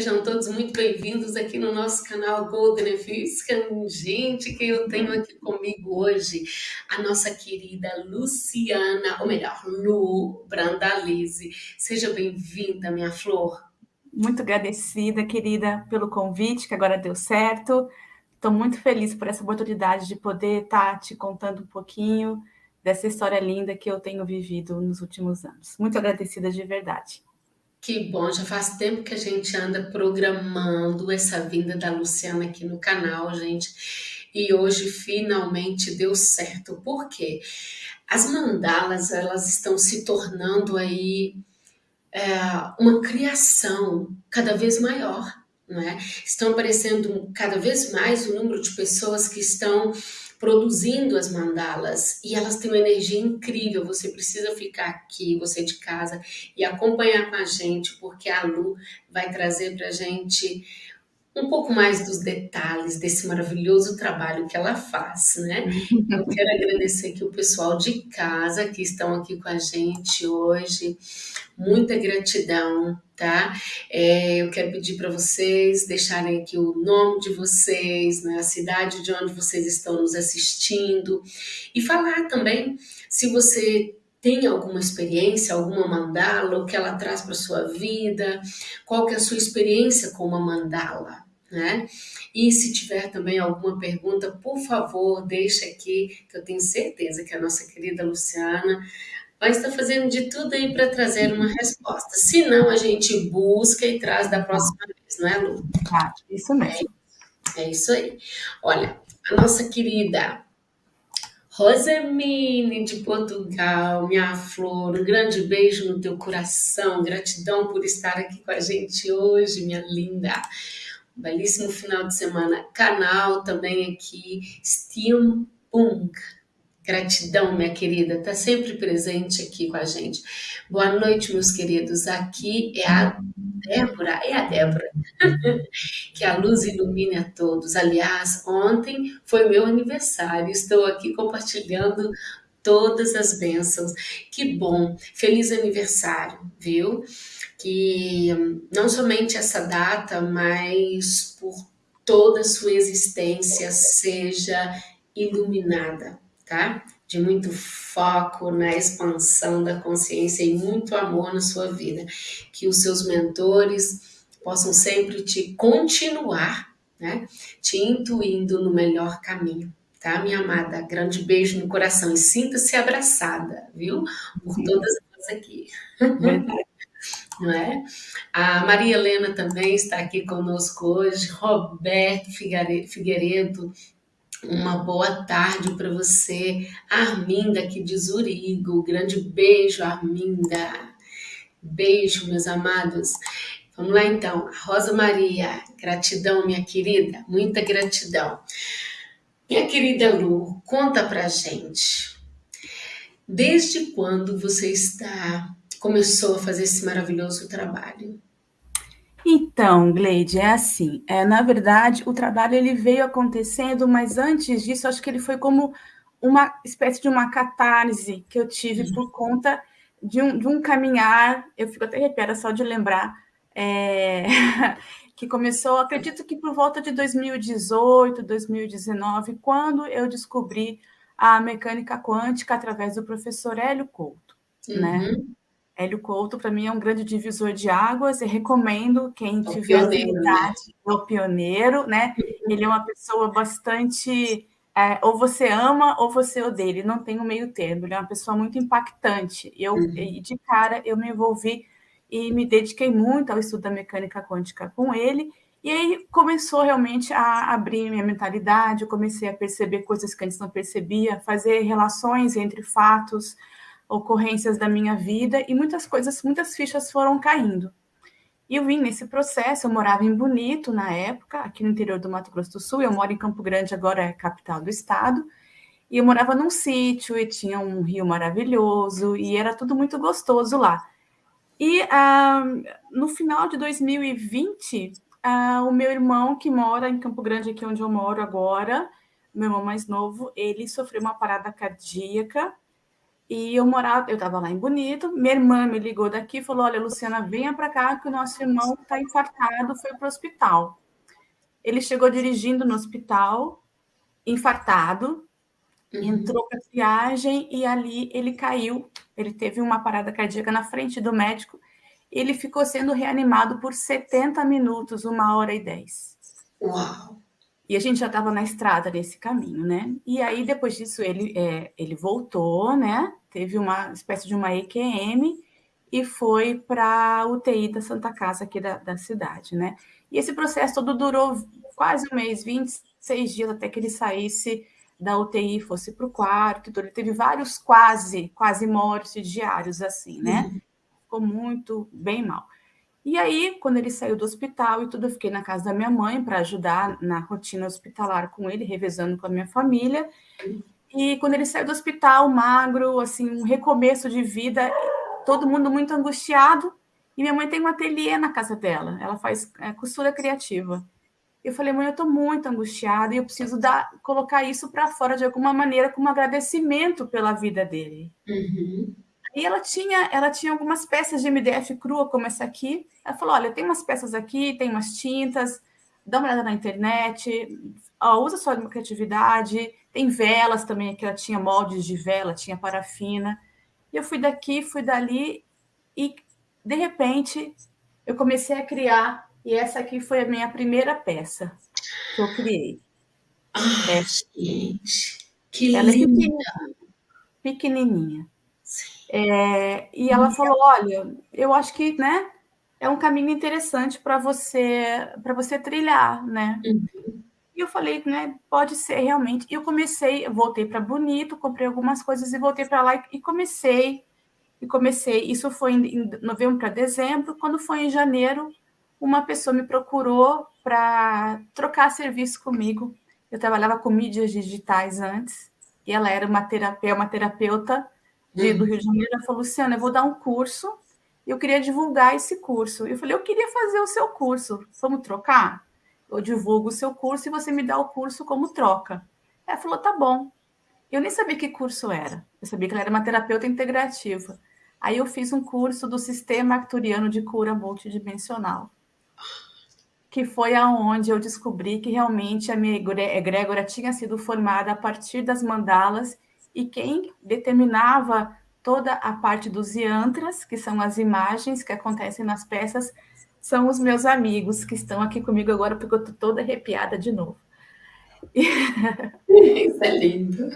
sejam todos muito bem-vindos aqui no nosso canal Golden Fiscan. Gente, que eu tenho aqui comigo hoje a nossa querida Luciana, ou melhor, Lu Brandalize. Seja bem-vinda, minha flor. Muito agradecida, querida, pelo convite, que agora deu certo. Estou muito feliz por essa oportunidade de poder estar tá te contando um pouquinho dessa história linda que eu tenho vivido nos últimos anos. Muito agradecida de verdade. Que bom, já faz tempo que a gente anda programando essa vinda da Luciana aqui no canal, gente. E hoje finalmente deu certo. Por quê? As mandalas, elas estão se tornando aí é, uma criação cada vez maior, não é? Estão aparecendo cada vez mais o número de pessoas que estão produzindo as mandalas e elas têm uma energia incrível. Você precisa ficar aqui, você de casa, e acompanhar com a gente, porque a Lu vai trazer para a gente um pouco mais dos detalhes desse maravilhoso trabalho que ela faz, né? Eu quero agradecer aqui o pessoal de casa que estão aqui com a gente hoje. Muita gratidão, tá? É, eu quero pedir para vocês deixarem aqui o nome de vocês, né? a cidade de onde vocês estão nos assistindo e falar também se você tem alguma experiência, alguma mandala, o que ela traz para sua vida, qual que é a sua experiência com uma mandala, né? E se tiver também alguma pergunta, por favor, deixa aqui, que eu tenho certeza que a nossa querida Luciana vai estar fazendo de tudo aí para trazer uma resposta. Se não, a gente busca e traz da próxima vez, não é, Lu? Ah, isso mesmo. É, é isso aí. Olha, a nossa querida Rosemine de Portugal, minha flor, um grande beijo no teu coração, gratidão por estar aqui com a gente hoje, minha linda. Um belíssimo final de semana. Canal também aqui, Steampunk. Gratidão, minha querida, tá sempre presente aqui com a gente. Boa noite, meus queridos. Aqui é a Débora, é a Débora. que a luz ilumine a todos. Aliás, ontem foi meu aniversário. Estou aqui compartilhando todas as bênçãos. Que bom. Feliz aniversário, viu? Que não somente essa data, mas por toda a sua existência seja iluminada, tá? De muito foco na expansão da consciência e muito amor na sua vida. Que os seus mentores possam sempre te continuar, né? Te intuindo no melhor caminho, tá, minha amada? Grande beijo no coração e sinta-se abraçada, viu? Por todas nós aqui. Não é? A Maria Helena também está aqui conosco hoje, Roberto Figueiredo, uma boa tarde para você. Arminda aqui de Zurigo. Grande beijo, Arminda. Beijo, meus amados. Vamos lá então. Rosa Maria, gratidão, minha querida. Muita gratidão. Minha querida Lu, conta pra gente. Desde quando você está começou a fazer esse maravilhoso trabalho? Então, Gleide, é assim. É, na verdade, o trabalho ele veio acontecendo, mas antes disso, acho que ele foi como uma espécie de uma catarse que eu tive uhum. por conta de um, de um caminhar. Eu fico até arrepiada só de lembrar. É, que começou, acredito que por volta de 2018, 2019, quando eu descobri a mecânica quântica através do professor Hélio Couto, né? uhum. né? Hélio Couto, para mim, é um grande divisor de águas e recomendo quem é tiver oportunidade, né? o pioneiro, né? Ele é uma pessoa bastante. É, ou você ama ou você odeia, ele não tem um meio termo, ele é uma pessoa muito impactante. Eu, uhum. de cara, eu me envolvi e me dediquei muito ao estudo da mecânica quântica com ele, e aí começou realmente a abrir minha mentalidade, eu comecei a perceber coisas que antes não percebia, fazer relações entre fatos, ocorrências da minha vida e muitas coisas, muitas fichas foram caindo. E eu vim nesse processo, eu morava em Bonito na época, aqui no interior do Mato Grosso do Sul, eu moro em Campo Grande, agora é capital do estado, e eu morava num sítio e tinha um rio maravilhoso e era tudo muito gostoso lá. E ah, no final de 2020, ah, o meu irmão, que mora em Campo Grande, aqui onde eu moro agora, meu irmão mais novo, ele sofreu uma parada cardíaca E eu morava, eu estava lá em Bonito, minha irmã me ligou daqui e falou: Olha, Luciana, venha para cá que o nosso irmão está infartado, foi para o hospital. Ele chegou dirigindo no hospital, infartado, uhum. entrou para triagem e ali ele caiu. Ele teve uma parada cardíaca na frente do médico. Ele ficou sendo reanimado por 70 minutos, uma hora e dez. Uau! E a gente já estava na estrada nesse caminho, né? E aí, depois disso, ele, é, ele voltou, né? Teve uma espécie de uma EQM e foi para a UTI da Santa Casa aqui da, da cidade, né? E esse processo todo durou quase um mês, 26 dias até que ele saísse da UTI, fosse para o quarto. Ele teve vários quase, quase mortes diários, assim, né? Uhum. Ficou muito, bem mal. E aí, quando ele saiu do hospital e tudo, eu fiquei na casa da minha mãe para ajudar na rotina hospitalar com ele, revezando com a minha família. E quando ele saiu do hospital, magro, assim, um recomeço de vida, todo mundo muito angustiado. E minha mãe tem um ateliê na casa dela, ela faz é, costura criativa. Eu falei, mãe, eu estou muito angustiada e eu preciso dar, colocar isso para fora de alguma maneira, como agradecimento pela vida dele. Uhum. E ela tinha, ela tinha algumas peças de MDF crua, como essa aqui. Ela falou: olha, tem umas peças aqui, tem umas tintas, dá uma olhada na internet, ó, usa sua criatividade. Tem velas também, que ela tinha moldes de vela, tinha parafina. E eu fui daqui, fui dali, e de repente eu comecei a criar. E essa aqui foi a minha primeira peça que eu criei. Ah, é. gente, que ela linda! É pequenininha. É, e ela falou: olha, eu acho que né, é um caminho interessante para você para você trilhar, né? Uhum. E eu falei, né, pode ser realmente. E eu comecei, voltei para Bonito, comprei algumas coisas e voltei para lá e, e, comecei. E comecei. Isso foi em, em novembro para dezembro. Quando foi em janeiro, uma pessoa me procurou para trocar serviço comigo. Eu trabalhava com mídias digitais antes, e ela era uma terapeuta, uma terapeuta de, do Rio de Janeiro, ela falou, Luciana, eu vou dar um curso, eu queria divulgar esse curso. Eu falei, eu queria fazer o seu curso, vamos trocar? Eu divulgo o seu curso e você me dá o curso como troca. Ela falou, tá bom. Eu nem sabia que curso era. Eu sabia que ela era uma terapeuta integrativa. Aí eu fiz um curso do Sistema Acturiano de Cura Multidimensional, que foi aonde eu descobri que realmente a minha egrégora tinha sido formada a partir das mandalas e quem determinava toda a parte dos yantras, que são as imagens que acontecem nas peças, são os meus amigos que estão aqui comigo agora, porque eu estou toda arrepiada de novo. Isso é lindo.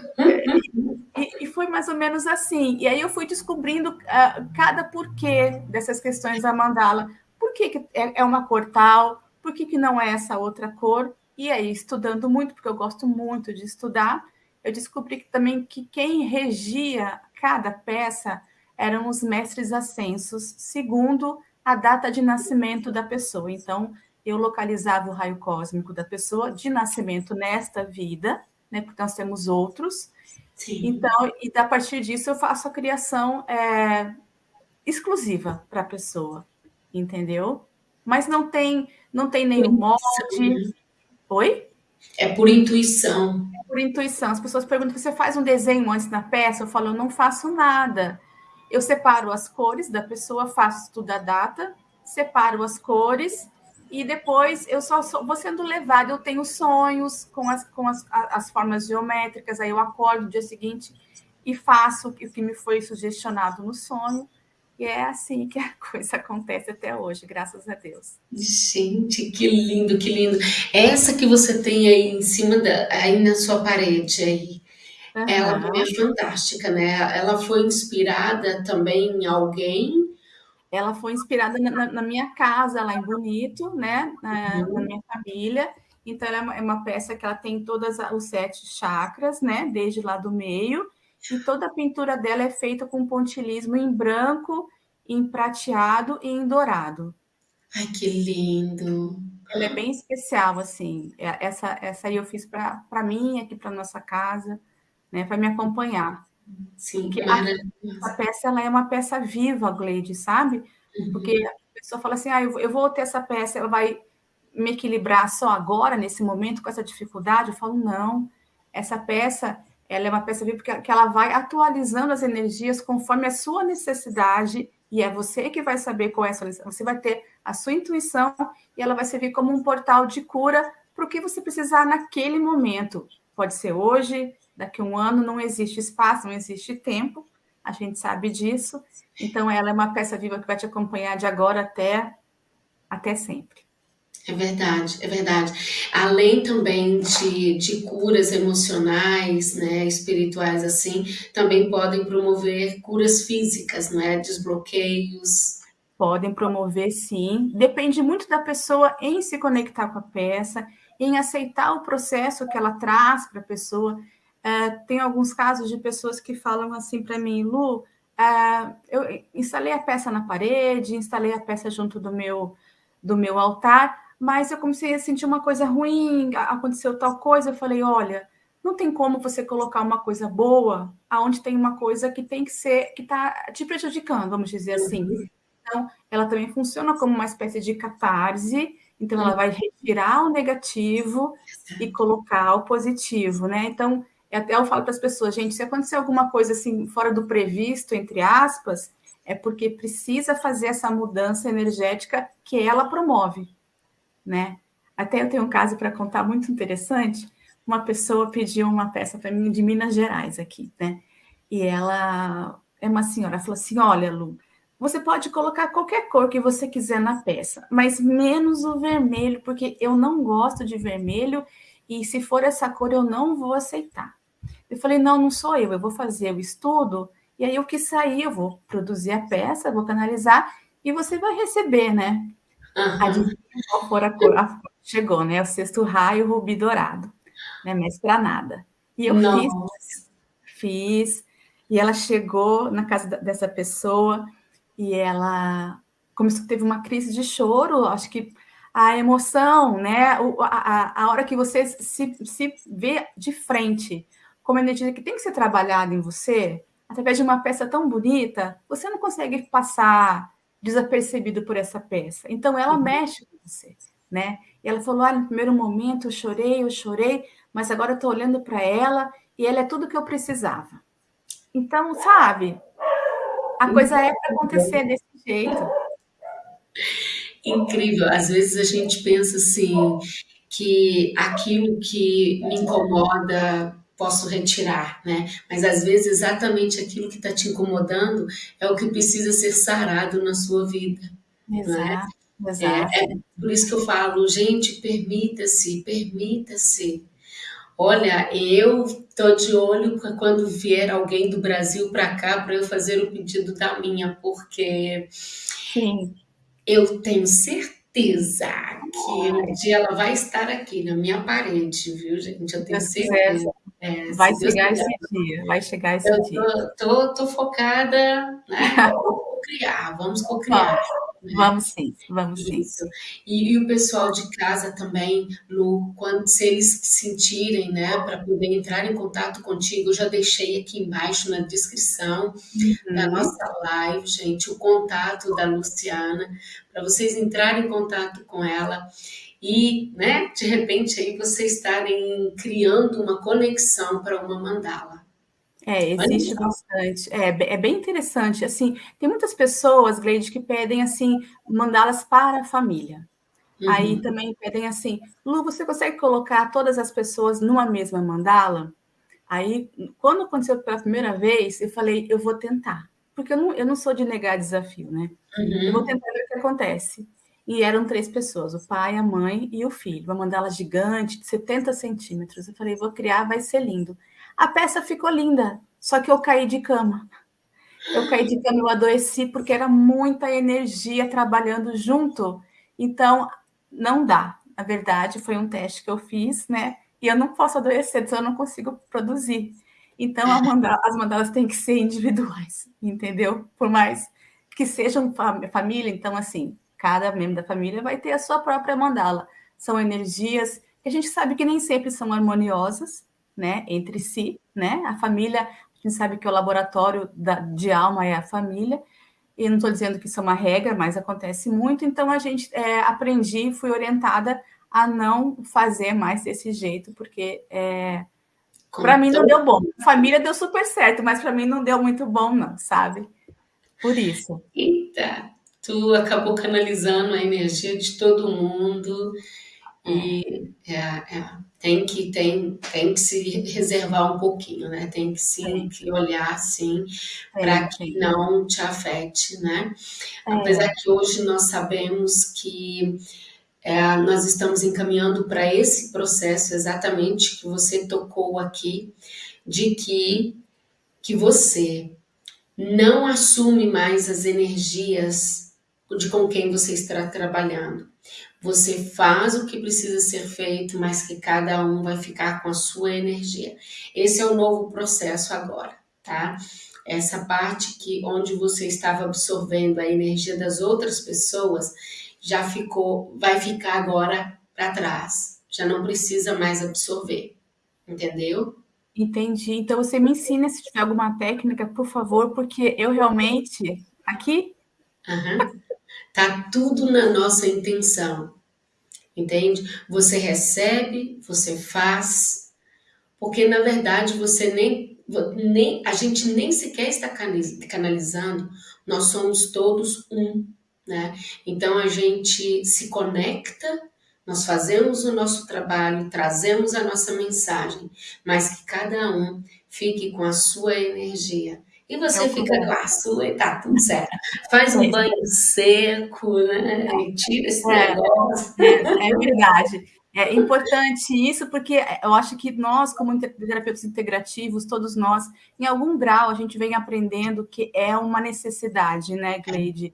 E, e, foi mais ou menos assim. E aí eu fui descobrindo uh, cada porquê dessas questões da mandala. Por que, que é, é uma cor tal? Por que, que não é essa outra cor? E aí, estudando muito, porque eu gosto muito de estudar, eu descobri que, também que quem regia cada peça eram os mestres ascensos, segundo a data de nascimento da pessoa. Então, eu localizava o raio cósmico da pessoa de nascimento nesta vida, né? Porque nós temos outros. Sim. Então, e a partir disso eu faço a criação é, exclusiva para a pessoa, entendeu? Mas não tem, não tem nenhum molde. Oi? É por intuição por intuição. As pessoas perguntam: você faz um desenho antes na peça? Eu falo: eu não faço nada. Eu separo as cores da pessoa, faço tudo a data, separo as cores e depois eu só sou, vou sendo levada. Eu tenho sonhos com as, com as, as formas geométricas, aí eu acordo no dia seguinte e faço o que me foi sugestionado no sonho. E é assim que a coisa acontece até hoje, graças a Deus. Gente, que lindo, que lindo. Essa que você tem aí em cima, da, aí na sua parede aí, uhum. ela é fantástica, né? Ela foi inspirada também em alguém? Ela foi inspirada na, na minha casa, lá em Bonito, né? Na, uhum. na minha família. Então, ela é uma peça que ela tem todos os sete chakras, né? Desde lá do meio e toda a pintura dela é feita com pontilismo em branco, em prateado e em dourado. Ai, que lindo! Ela é bem especial, assim. É, essa, essa aí eu fiz para mim, aqui para nossa casa, né, para me acompanhar. Sim, que a, a peça ela é uma peça viva, Gleide, sabe? Uhum. Porque a pessoa fala assim: ah, eu, eu vou ter essa peça, ela vai me equilibrar só agora, nesse momento, com essa dificuldade? Eu falo: não, essa peça ela é uma peça viva porque ela vai atualizando as energias conforme a sua necessidade e é você que vai saber qual é a sua necessidade. Você vai ter a sua intuição e ela vai servir como um portal de cura para o que você precisar naquele momento. Pode ser hoje, daqui a um ano, não existe espaço, não existe tempo, a gente sabe disso. Então, ela é uma peça viva que vai te acompanhar de agora até, até sempre. É verdade, é verdade. Além também de, de curas emocionais, né, espirituais assim, também podem promover curas físicas, não é? Desbloqueios. Podem promover, sim. Depende muito da pessoa em se conectar com a peça, em aceitar o processo que ela traz para a pessoa. É, tem alguns casos de pessoas que falam assim para mim, Lu, é, eu instalei a peça na parede, instalei a peça junto do meu, do meu altar, mas eu comecei a sentir uma coisa ruim, aconteceu tal coisa, eu falei, olha, não tem como você colocar uma coisa boa aonde tem uma coisa que tem que ser, que está te prejudicando, vamos dizer assim. Uhum. Então, ela também funciona como uma espécie de catarse, então ela vai retirar o negativo e colocar o positivo, né? Então, até eu falo para as pessoas, gente, se acontecer alguma coisa assim fora do previsto, entre aspas, é porque precisa fazer essa mudança energética que ela promove né? Até eu tenho um caso para contar muito interessante. Uma pessoa pediu uma peça para mim de Minas Gerais aqui, né? E ela é uma senhora, falou assim: "Olha, Lu, você pode colocar qualquer cor que você quiser na peça, mas menos o vermelho, porque eu não gosto de vermelho e se for essa cor eu não vou aceitar". Eu falei: "Não, não sou eu, eu vou fazer o estudo e aí o que sair eu vou produzir a peça, vou canalizar e você vai receber, né?" Uhum. qual for a cor? A, chegou, né? O sexto raio rubi dourado, né? Mestra nada. E eu Nossa. fiz, fiz, e ela chegou na casa dessa pessoa e ela começou, teve uma crise de choro, acho que a emoção, né? A, a, hora que você se, se vê de frente como energia que tem que ser trabalhada em você, através de uma peça tão bonita, você não consegue passar desapercebido por essa peça. Então, ela uhum. mexe com você, né? E ela falou: ah, no primeiro momento eu chorei, eu chorei, mas agora eu estou olhando para ela e ela é tudo que eu precisava. Então, sabe, a coisa é para acontecer desse jeito. Incrível. Às vezes a gente pensa assim que aquilo que me incomoda posso retirar, né? Mas às vezes exatamente aquilo que está te incomodando é o que precisa ser sarado na sua vida. Exato. Né? Exato. É, é por isso que eu falo, gente, permita-se, permita-se. Olha, eu tô de olho para quando vier alguém do Brasil para cá para eu fazer o pedido da minha, porque Sim. eu tenho certeza certeza que um dia ela vai estar aqui na minha parede, viu, gente? Eu tenho certeza. É, vai chegar esse dia, vai chegar esse eu dia. Tô, tô, tô focada, né? Vamos criar, vamos co-criar. Né? Vamos sim, vamos sim. Isso. E, e, o pessoal de casa também, Lu, quando se eles sentirem, né, para poder entrar em contato contigo, eu já deixei aqui embaixo na descrição uhum. da nossa live, gente, o contato da Luciana, para vocês entrarem em contato com ela e, né, de repente aí vocês estarem criando uma conexão para uma mandala. É, existe bastante. É, é bem interessante. Assim, tem muitas pessoas, Gleide, que pedem assim mandá-las para a família. Uhum. Aí também pedem assim, Lu, você consegue colocar todas as pessoas numa mesma mandala? Aí, quando aconteceu pela primeira vez, eu falei, eu vou tentar. Porque eu não, eu não sou de negar desafio, né? Uhum. Eu vou tentar ver o que acontece. E eram três pessoas, o pai, a mãe e o filho. Uma mandala gigante, de 70 centímetros. Eu falei, vou criar, vai ser lindo. A peça ficou linda, só que eu caí de cama. Eu caí de cama, eu adoeci porque era muita energia trabalhando junto. Então, não dá. Na verdade, foi um teste que eu fiz, né? E eu não posso adoecer, então eu não consigo produzir. Então, mandala, as mandalas têm que ser individuais, entendeu? Por mais que sejam família, então, assim, cada membro da família vai ter a sua própria mandala. São energias que a gente sabe que nem sempre são harmoniosas, né, entre si, né? A família, a gente sabe que o laboratório da, de alma é a família, e não estou dizendo que isso é uma regra, mas acontece muito, então a gente é, aprendi, fui orientada a não fazer mais desse jeito, porque é, Para mim não deu bom. Família deu super certo, mas para mim não deu muito bom, não, sabe? Por isso. Eita, tu acabou canalizando a energia de todo mundo e é, é, tem que tem, tem que se reservar um pouquinho, né? Tem que sim que olhar assim para que não te afete, né? É. Apesar que hoje nós sabemos que é, nós estamos encaminhando para esse processo exatamente que você tocou aqui, de que, que você não assume mais as energias de com quem você está trabalhando. Você faz o que precisa ser feito, mas que cada um vai ficar com a sua energia. Esse é o novo processo agora, tá? Essa parte que onde você estava absorvendo a energia das outras pessoas, já ficou, vai ficar agora para trás. Já não precisa mais absorver. Entendeu? Entendi. Então você me ensina se tiver alguma técnica, por favor, porque eu realmente aqui uhum. Tá tudo na nossa intenção. Entende? Você recebe, você faz, porque na verdade você nem, nem a gente nem sequer está canalizando, nós somos todos um né? Então a gente se conecta, nós fazemos o nosso trabalho, trazemos a nossa mensagem, mas que cada um fique com a sua energia. E você é fica com a sua e tá tudo certo. Faz um banho seco, né? E tira esse é, negócio. É, é verdade. É importante isso porque eu acho que nós, como terapeutas integrativos, todos nós, em algum grau, a gente vem aprendendo que é uma necessidade, né, Gleide?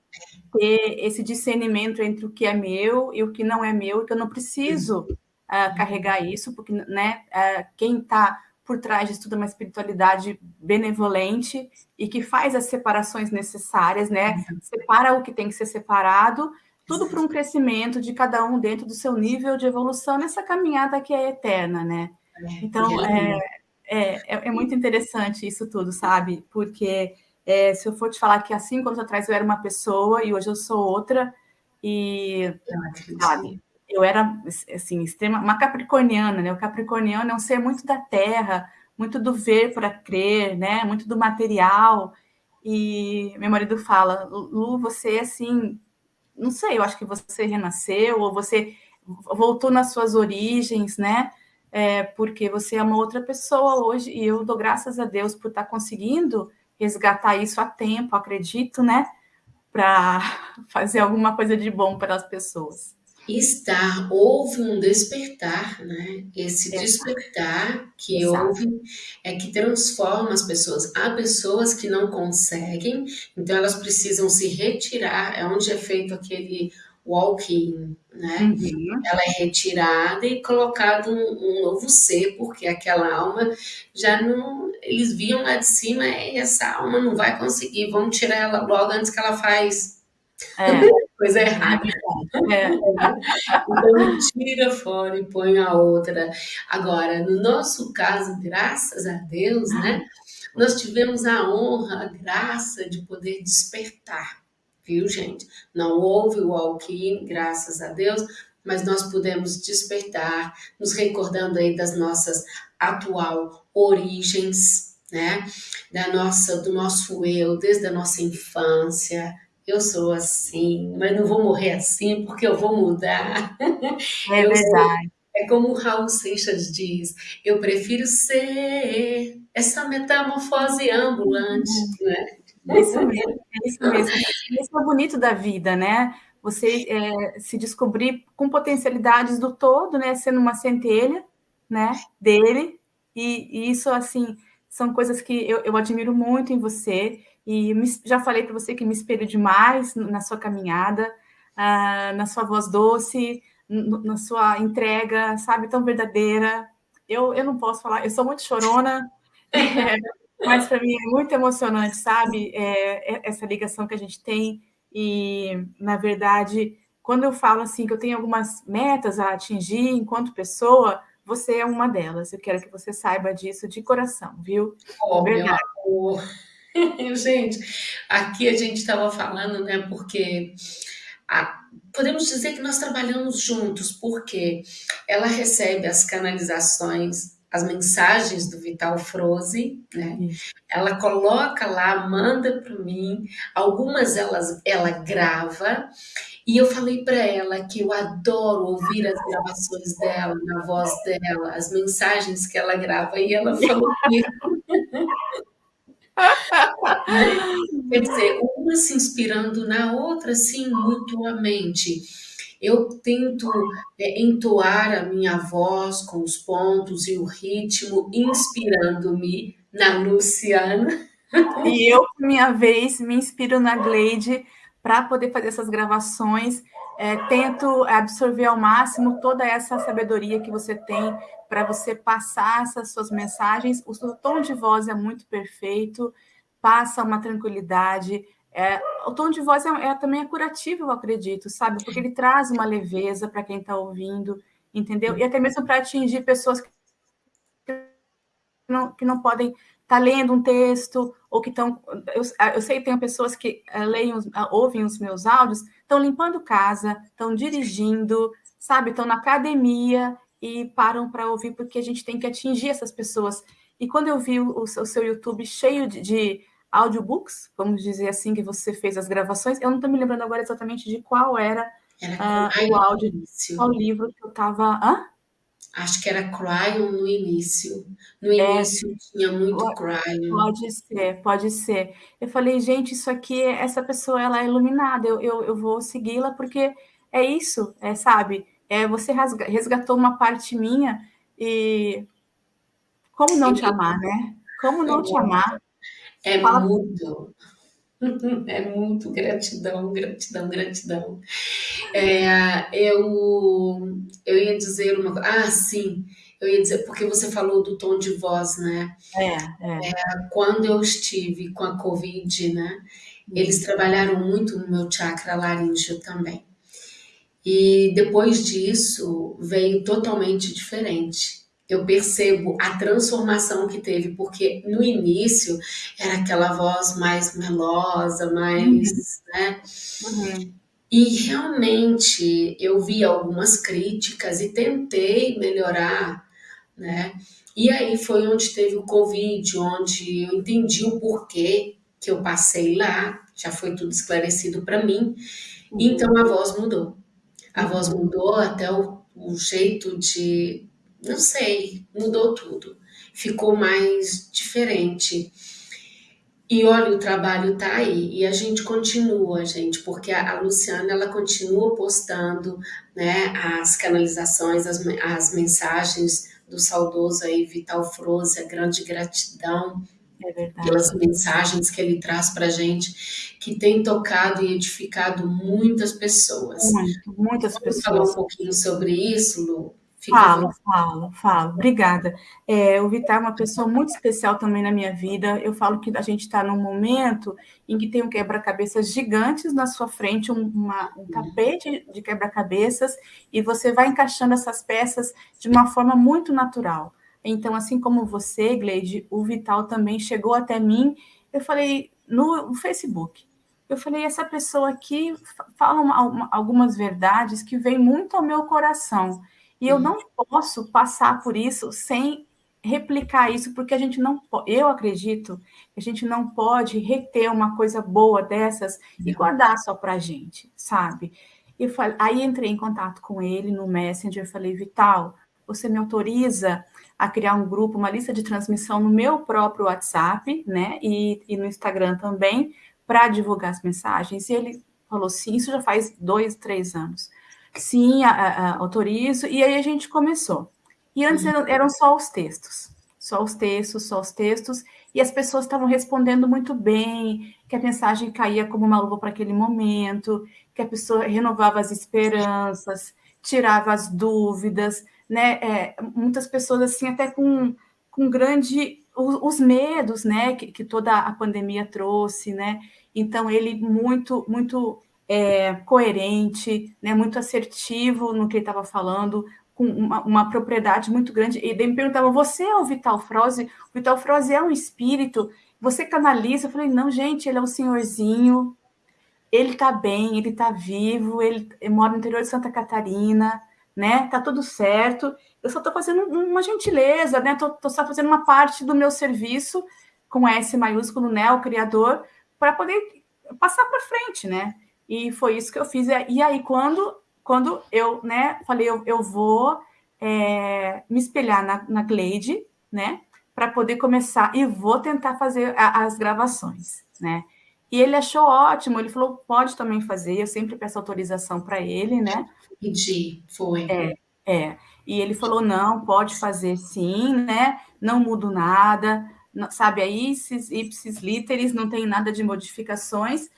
Ter esse discernimento entre o que é meu e o que não é meu, e que eu não preciso uh, carregar isso, porque né, uh, quem está por trás disso tudo é uma espiritualidade benevolente e que faz as separações necessárias, né? Uhum. Separa o que tem que ser separado tudo para um crescimento de cada um dentro do seu nível de evolução nessa caminhada que é eterna, né? É, então, é, é, é, é, muito interessante isso tudo, sabe? Porque é, se eu for te falar que há cinco anos atrás eu era uma pessoa e hoje eu sou outra, e, sabe, eu era, assim, extrema, uma capricorniana, né? O capricorniano é um ser muito da terra, muito do ver para crer, né? Muito do material, e meu marido fala, Lu, você, assim, não sei, eu acho que você renasceu ou você voltou nas suas origens, né? É, porque você é uma outra pessoa hoje e eu dou graças a Deus por estar conseguindo resgatar isso a tempo, acredito, né? Para fazer alguma coisa de bom para as pessoas estar, houve um despertar, né? Esse despertar que Exato. houve é que transforma as pessoas. Há pessoas que não conseguem, então elas precisam se retirar, é onde é feito aquele walk-in, né? Uhum. Ela é retirada e colocado um, um, novo ser, porque aquela alma já não. Eles viam lá de cima, essa alma não vai conseguir, vamos tirar ela logo antes que ela faz. É. coisa errada. É. Então, tira fora e põe a outra. Agora, no nosso caso, graças a Deus, né? Nós tivemos a honra, a graça de poder despertar, viu, gente? Não houve o walk graças a Deus, mas nós pudemos despertar, nos recordando aí das nossas atual origens, né? Da nossa, do nosso eu, desde a nossa infância, eu sou assim, mas não vou morrer assim porque eu vou mudar. É eu verdade. Sou, é como o Raul Seixas diz, eu prefiro ser essa metamorfose ambulante, uhum. né? É isso mesmo, é isso mesmo. Isso é bonito da vida, né? Você é, se descobrir com potencialidades do todo, né? Sendo uma centelha, né? Dele. E, e isso, assim, são coisas que eu, eu admiro muito em você. E me, já falei para você que me espelho demais na sua caminhada, uh, na sua voz doce, na sua entrega, sabe, tão verdadeira. Eu, eu não posso falar, eu sou muito chorona, é, mas para mim é muito emocionante, sabe, é, é, essa ligação que a gente tem. E, na verdade, quando eu falo assim que eu tenho algumas metas a atingir enquanto pessoa, você é uma delas. Eu quero que você saiba disso de coração, viu? Oh, Verdade. Gente, aqui a gente estava falando, né? Porque a, podemos dizer que nós trabalhamos juntos, porque ela recebe as canalizações as mensagens do Vital Froze, né? Ela coloca lá, manda para mim, algumas elas ela grava, e eu falei para ela que eu adoro ouvir as gravações dela, na voz dela, as mensagens que ela grava, e ela falou que Quer dizer, uma se inspirando na outra, sim, mutuamente. Eu tento é, entoar a minha voz com os pontos e o ritmo, inspirando-me na Luciana. E eu, por minha vez, me inspiro na Gleide para poder fazer essas gravações. É, tento absorver ao máximo toda essa sabedoria que você tem para você passar essas suas mensagens. O seu tom de voz é muito perfeito, passa uma tranquilidade. É, o tom de voz é, é, também é curativo, eu acredito, sabe? Porque ele traz uma leveza para quem está ouvindo, entendeu? E até mesmo para atingir pessoas que não, que não podem estar tá lendo um texto ou que estão. Eu, eu, sei que tem pessoas que uh, leem, uh, ouvem os meus áudios, estão limpando casa, estão dirigindo, sabe? Estão na academia e param para ouvir, porque a gente tem que atingir essas pessoas. E quando eu vi o, o seu YouTube cheio de, de audiobooks, vamos dizer assim, que você fez as gravações. Eu não estou me lembrando agora exatamente de qual era, era uh, o áudio, qual livro que eu estava. Acho que era Cryon no início. No é. início é, tinha muito Cryon. Pode ser, pode ser. Eu falei, gente, isso aqui, essa pessoa, ela é iluminada, eu, eu, eu vou segui-la porque é isso, é, sabe? É, você resgatou uma parte minha e como não Sim. te amar, né? Como não é te amar? É Fala muito. É muito gratidão, gratidão, gratidão. É, eu, dizer uma coisa. Ah, sim. Eu ia dizer, porque você falou do tom de voz, né? É, é. é quando eu estive com a Covid, né? Eles trabalharam muito no meu chakra laríngeo também. E depois disso veio totalmente diferente eu percebo a transformação que teve, porque no início era aquela voz mais melosa, mais, uhum. né? Uhum. E realmente eu vi algumas críticas e tentei melhorar, né? E aí foi onde teve o Covid, onde eu entendi o porquê que eu passei lá, já foi tudo esclarecido para mim. Uhum. Então a voz mudou. A voz mudou até o, o jeito de não sei, mudou tudo. Ficou mais diferente. E olha, o trabalho tá aí e a gente continua, gente, porque a, a Luciana ela continua postando, né, as canalizações, as, as mensagens do saudoso aí Vital Froze, a grande gratidão é pelas mensagens que ele traz para gente, que tem tocado e edificado muitas pessoas. Muito, muitas Vamos pessoas. falar um pouquinho sobre isso, Lu? Fica falo, falo, falo. Obrigada. É, o Vitar é uma pessoa muito especial também na minha vida. Eu falo que a gente está num momento em que tem um quebra-cabeças gigantes na sua frente, um, uma, um tapete de quebra-cabeças, e você vai encaixando essas peças de uma forma muito natural. Então, assim como você, Gleide, o Vital também chegou até mim. Eu falei no, Facebook. Eu falei, essa pessoa aqui fala uma, uma, algumas verdades que vêm muito ao meu coração. E eu não posso passar por isso sem replicar isso, porque a gente não eu acredito que a gente não pode reter uma coisa boa dessas e guardar só para a gente, sabe? E falei, aí entrei em contato com ele no Messenger, falei, Vital, você me autoriza a criar um grupo, uma lista de transmissão no meu próprio WhatsApp, né? E, e no Instagram também, para divulgar as mensagens. E ele falou, sim, isso já faz dois, três anos. Sim, a, a, autorizo. E aí a gente começou. E antes eram, eram só os textos. Só os textos, só os textos. E as pessoas estavam respondendo muito bem, que a mensagem caía como uma luva para aquele momento, que a pessoa renovava as esperanças, tirava as dúvidas, né? É, muitas pessoas assim até com, com grande os, os medos, né? Que, que, toda a pandemia trouxe, né? Então ele muito muito é, coerente, né, muito assertivo no que ele estava falando, com uma, uma, propriedade muito grande. E daí me perguntavam: você é o Vital Froze? O Vital Froze é um espírito? Você canaliza? Eu falei: não, gente, ele é um senhorzinho, ele está bem, ele está vivo, ele, ele, mora no interior de Santa Catarina, né? Tá tudo certo. Eu só estou fazendo uma gentileza, né? Tô, tô, só fazendo uma parte do meu serviço com S maiúsculo, né? O criador, para poder passar para frente, né? E foi isso que eu fiz. E aí, quando, quando eu, né, falei, eu, eu vou é, me espelhar na, na Gleide, né? Para poder começar e vou tentar fazer a, as gravações, né? E ele achou ótimo, ele falou, pode também fazer, eu sempre peço autorização para ele, né? Pedi, foi. É, é. E ele falou, não, pode fazer sim, né? Não mudo nada, não, sabe, aí, ipsis, ipsis literis, não tem nada de modificações.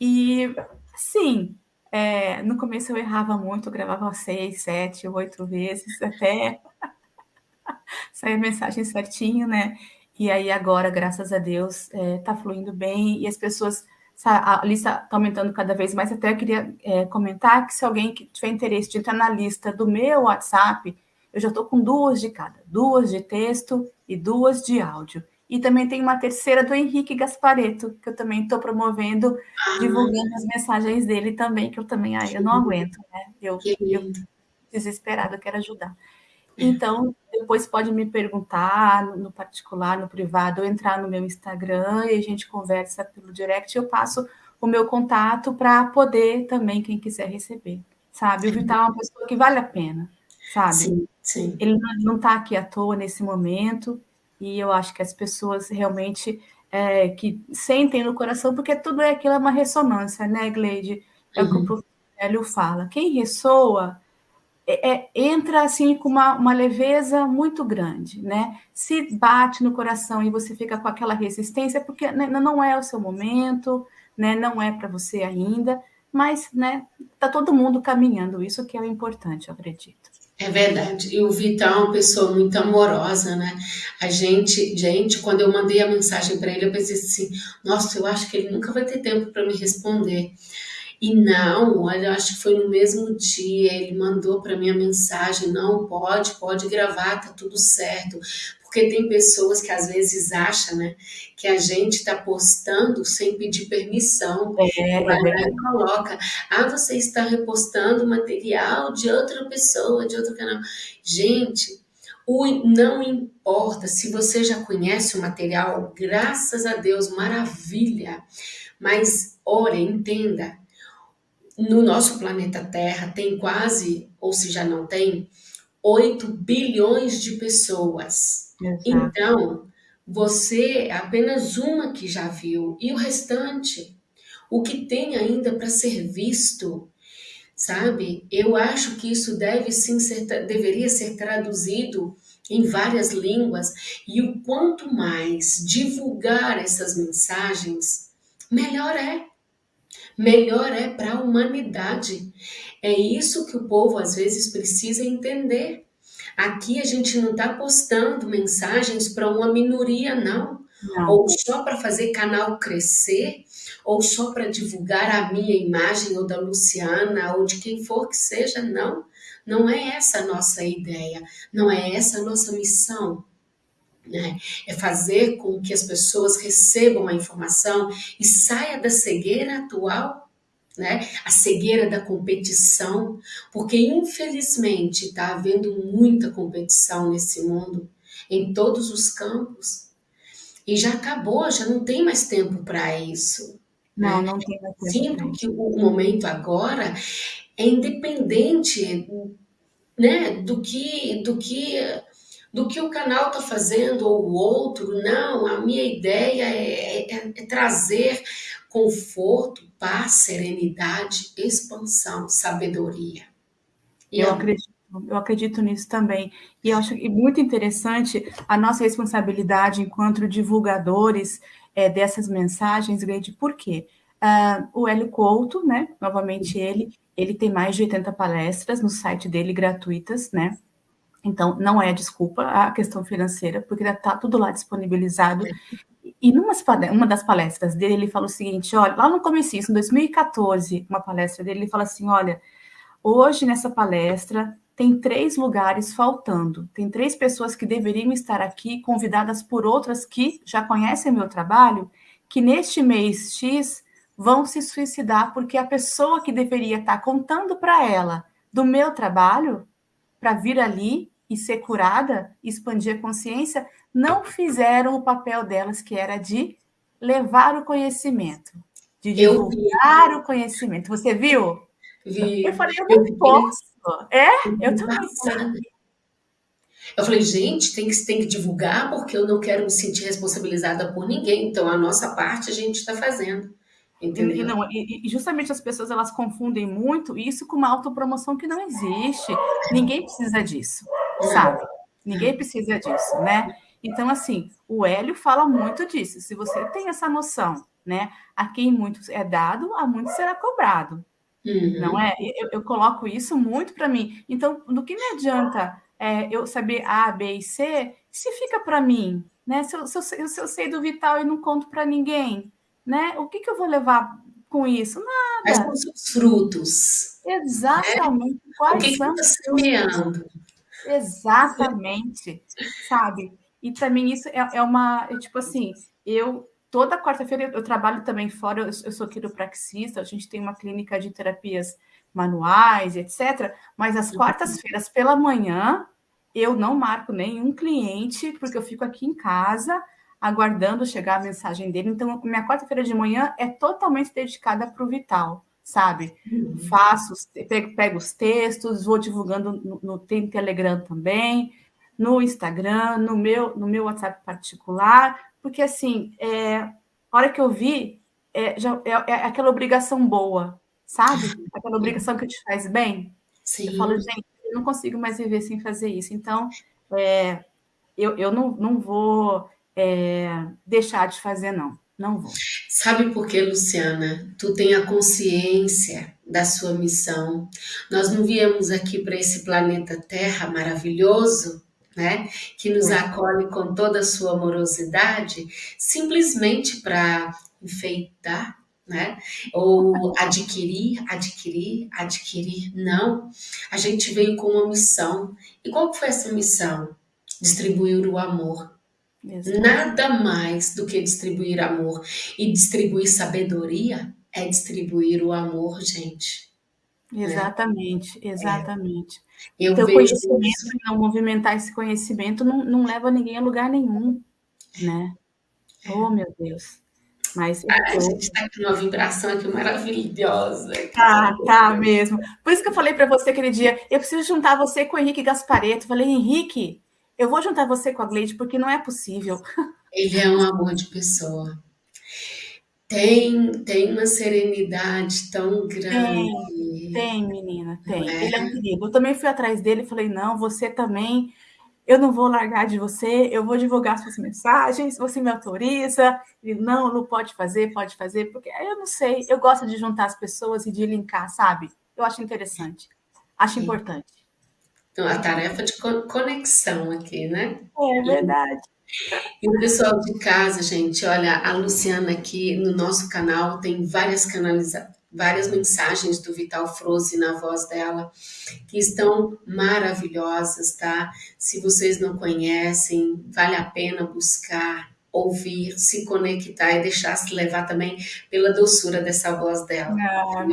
E, sim, é, no começo eu errava muito, eu gravava seis, sete, oito vezes, até sair a mensagem certinho, né? E aí agora, graças a Deus, está é, fluindo bem e as pessoas, a lista está aumentando cada vez mais. Até eu queria é, comentar que se alguém que tiver interesse de entrar na lista do meu WhatsApp, eu já estou com duas de cada, duas de texto e duas de áudio. E também tem uma terceira do Henrique Gaspareto, que eu também estou promovendo, ah, divulgando as mensagens dele também, que eu também, ai, eu não aguento, né? Eu, eu desesperada, quero ajudar. Então, depois pode me perguntar no particular, no privado, ou entrar no meu Instagram e a gente conversa pelo direct. Eu passo o meu contato para poder também, quem quiser receber, sabe? O Vital é uma pessoa que vale a pena, sabe? Sim, sim. Ele não está aqui à toa nesse momento, e eu acho que as pessoas realmente é, que sentem no coração, porque tudo é aquilo, é uma ressonância, né, Gleide? É uhum. o que o uhum. professor Hélio fala. Quem ressoa é, é, entra assim com uma, uma, leveza muito grande, né? Se bate no coração e você fica com aquela resistência, porque né, não é o seu momento, né? Não é para você ainda, mas, né? Tá todo mundo caminhando, isso que é o importante, eu acredito. É verdade. E o Vital é uma pessoa muito amorosa, né? A gente, gente, quando eu mandei a mensagem para ele, eu pensei assim: nossa, eu acho que ele nunca vai ter tempo para me responder. E não, olha, eu acho que foi no mesmo dia, ele mandou para mim a mensagem: não, pode, pode gravar, tá tudo certo. Porque tem pessoas que às vezes acham, né, que a gente está postando sem pedir permissão. É, é coloca, ah, você está repostando material de outra pessoa, de outro canal. Gente, o, não importa se você já conhece o material, graças a Deus, maravilha. Mas, ora, entenda, no nosso planeta Terra tem quase, ou se já não tem, 8 bilhões de pessoas. Exato. Então, você é apenas uma que já viu, e o restante, o que tem ainda para ser visto, sabe? Eu acho que isso deve sim ser, deveria ser traduzido em várias línguas, e o quanto mais divulgar essas mensagens, melhor é. Melhor é para a humanidade. É isso que o povo às vezes precisa entender. Aqui a gente não está postando mensagens para uma minoria, não. não. Ou só para fazer canal crescer, ou só para divulgar a minha imagem, ou da Luciana, ou de quem for que seja, não. Não é essa a nossa ideia, não é essa a nossa missão. Né? É fazer com que as pessoas recebam a informação e saia da cegueira atual né? A cegueira da competição, porque infelizmente está havendo muita competição nesse mundo, em todos os campos, e já acabou, já não tem mais tempo para isso. Não, né? não tem mais tempo. Sinto que o momento agora é independente, né, do que, do que do que o canal está fazendo ou o outro. Não, a minha ideia é, é, é trazer conforto, paz, serenidade, expansão, sabedoria. E eu acredito, eu acredito nisso também. E eu acho muito interessante a nossa responsabilidade enquanto divulgadores é, dessas mensagens, Grande, por quê? Uh, o Hélio Couto, né? Novamente ele, ele tem mais de 80 palestras no site dele gratuitas, né? Então, não é desculpa a questão financeira, porque está tudo lá disponibilizado. E numa uma das palestras dele, ele fala o seguinte: olha, lá no começo, em 2014, uma palestra dele, ele fala assim: olha, hoje nessa palestra tem três lugares faltando, tem três pessoas que deveriam estar aqui, convidadas por outras que já conhecem meu trabalho, que neste mês X vão se suicidar porque a pessoa que deveria estar contando para ela do meu trabalho para vir ali e ser curada, expandir a consciência, não fizeram o papel delas, que era de levar o conhecimento, de divulgar o conhecimento. Você viu? Vi. Eu falei, eu não eu posso. É? Eu também. Eu falei, gente, tem que, tem que divulgar porque eu não quero me sentir responsabilizada por ninguém. Então, a nossa parte a gente está fazendo. Entendeu? E, não, e, justamente as pessoas elas confundem muito isso com uma autopromoção que não existe. Ninguém precisa disso, sabe? Ninguém precisa disso, né? Então, assim, o Hélio fala muito disso. Se você tem essa noção, né? A quem muito é dado, a muito será cobrado. Uhum. Não é? Eu, eu, coloco isso muito para mim. Então, do que me adianta é, eu saber A, B e C se fica para mim? Né? Se eu, se, eu, se eu sei do vital e não conto para ninguém, né? O que, que eu vou levar com isso? Nada. Quais são os frutos? Exatamente. Né? Quais o que são que está semeando? Exatamente. Sabe? E também isso é, é uma, é tipo assim, eu toda quarta-feira eu, trabalho também fora, eu, eu sou quiropraxista, a gente tem uma clínica de terapias manuais, etc. Mas as quartas-feiras pela manhã eu não marco nenhum cliente, porque eu fico aqui em casa aguardando chegar a mensagem dele. Então, minha quarta-feira de manhã é totalmente dedicada para o Vital, sabe? Uhum. Faço, pego, pego, os textos, vou divulgando no, no Telegram também, no Instagram, no meu, no meu WhatsApp particular, porque assim, é, a hora que eu vi, é, já, é, é aquela obrigação boa, sabe? Aquela obrigação que te faz bem. Sim. Eu falo, gente, eu não consigo mais viver sem fazer isso. Então, é, eu, eu não, não vou é, deixar de fazer, não. Não vou. Sabe por quê, Luciana? Tu tem a consciência da sua missão. Nós não viemos aqui para esse planeta Terra maravilhoso, né? Que nos acolhe com toda a sua amorosidade, simplesmente para enfeitar, né? Ou adquirir, adquirir, adquirir. Não. A gente veio com uma missão. E qual foi essa missão? Distribuir o amor. Exato. Nada mais do que distribuir amor. E distribuir sabedoria é distribuir o amor, gente. Né? Exatamente, né? exatamente. É. Eu então, conhecimento, isso. não movimentar esse conhecimento não, não leva ninguém a lugar nenhum, né? Oh, meu Deus. Mas ah, a gente está com uma vibração aqui maravilhosa. Tá, tá mesmo. Por isso que eu falei para você aquele dia, eu preciso juntar você com o Henrique Gaspareto. falei, Henrique, eu vou juntar você com a Gleide, porque não é possível. Ele é um amor de pessoa. Tem, tem uma serenidade tão grande. Tem, tem menina, tem. É? Ele é um querido. Eu também fui atrás dele e falei, não, você também, eu não vou largar de você, eu vou divulgar suas mensagens, você me autoriza. Ele, não, não pode fazer, pode fazer, porque eu não sei, eu gosto de juntar as pessoas e de linkar, sabe? Eu acho interessante, acho Sim. importante. Então, a tarefa de conexão aqui, né? É verdade. E o pessoal de casa, gente, olha, a Luciana aqui no nosso canal tem várias canalizações, várias mensagens do Vital Froze na voz dela, que estão maravilhosas, tá? Se vocês não conhecem, vale a pena buscar, ouvir, se conectar e deixar se levar também pela doçura dessa voz dela. Ah,